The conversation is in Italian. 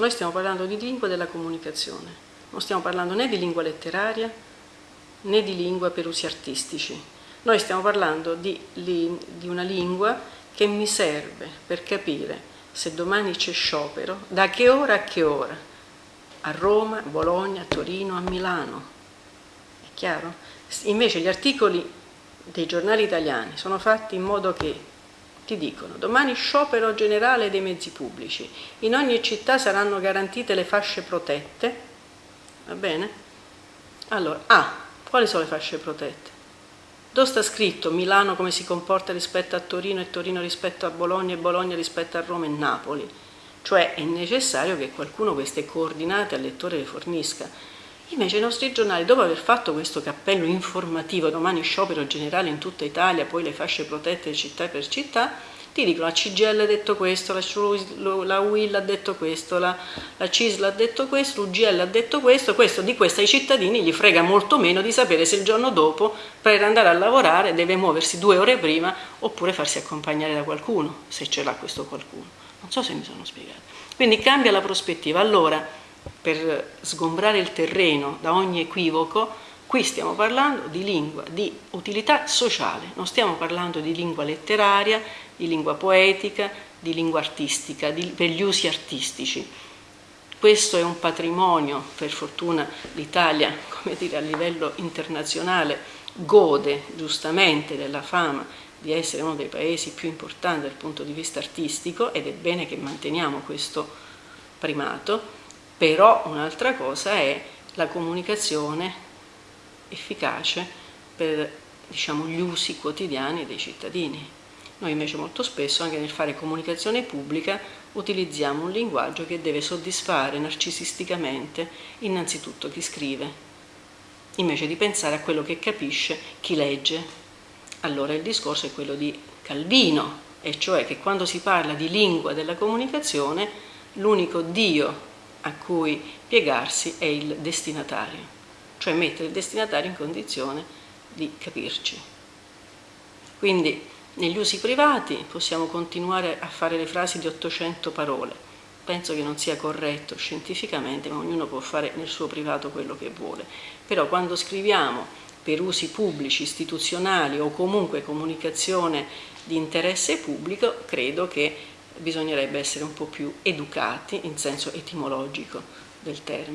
Noi stiamo parlando di lingua della comunicazione, non stiamo parlando né di lingua letteraria né di lingua per usi artistici. Noi stiamo parlando di, di una lingua che mi serve per capire se domani c'è sciopero, da che ora a che ora, a Roma, a Bologna, a Torino, a Milano. È chiaro? Invece gli articoli dei giornali italiani sono fatti in modo che ti dicono domani sciopero generale dei mezzi pubblici, in ogni città saranno garantite le fasce protette, va bene? Allora, A, quali sono le fasce protette? Dove sta scritto Milano come si comporta rispetto a Torino e Torino rispetto a Bologna e Bologna rispetto a Roma e Napoli? Cioè è necessario che qualcuno queste coordinate al lettore le fornisca. Invece i nostri giornali, dopo aver fatto questo cappello informativo, domani sciopero generale in tutta Italia, poi le fasce protette città per città, ti dicono la CGL ha detto questo, la UIL ha detto questo, la, la CISL ha detto questo, l'UGL ha detto questo, questo di questo ai cittadini gli frega molto meno di sapere se il giorno dopo per andare a lavorare deve muoversi due ore prima oppure farsi accompagnare da qualcuno, se ce l'ha questo qualcuno. Non so se mi sono spiegato. Quindi cambia la prospettiva. Allora, per sgombrare il terreno da ogni equivoco, qui stiamo parlando di lingua di utilità sociale, non stiamo parlando di lingua letteraria, di lingua poetica, di lingua artistica, di, per gli usi artistici. Questo è un patrimonio, per fortuna l'Italia, come dire, a livello internazionale gode giustamente della fama di essere uno dei paesi più importanti dal punto di vista artistico ed è bene che manteniamo questo primato, però un'altra cosa è la comunicazione efficace per diciamo, gli usi quotidiani dei cittadini. Noi invece molto spesso anche nel fare comunicazione pubblica utilizziamo un linguaggio che deve soddisfare narcisisticamente innanzitutto chi scrive, invece di pensare a quello che capisce chi legge. Allora il discorso è quello di Calvino, e cioè che quando si parla di lingua della comunicazione l'unico Dio a cui piegarsi è il destinatario, cioè mettere il destinatario in condizione di capirci. Quindi negli usi privati possiamo continuare a fare le frasi di 800 parole, penso che non sia corretto scientificamente, ma ognuno può fare nel suo privato quello che vuole, però quando scriviamo per usi pubblici, istituzionali o comunque comunicazione di interesse pubblico, credo che bisognerebbe essere un po' più educati in senso etimologico del termine.